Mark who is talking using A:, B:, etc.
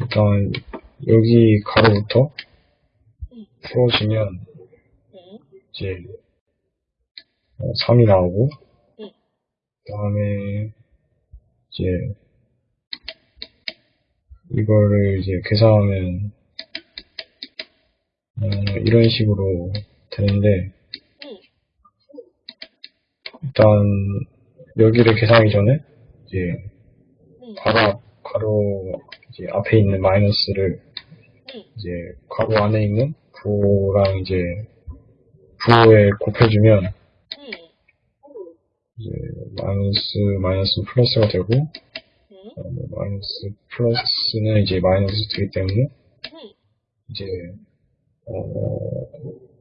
A: 일단 여기 가로부터 풀어주면
B: 응,
A: 이제 3이 나오고 다음에 이제 이거를 이제 계산하면 어, 이런 식으로 되는데
B: 응,
A: 일단 여기를 계산하기 전에 이제
B: 응,
A: 가로 이제 앞에 있는 마이너스를
B: 응,
A: 이제 가로 안에 있는 부호랑 이제 부호에 곱해주면
B: 응,
A: 이제 마이너스 마이너스 플러스가 되고
B: 응,
A: 어, 마이너스 플러스는 이제 마이너스 되기 때문에
B: 응,
A: 이제 어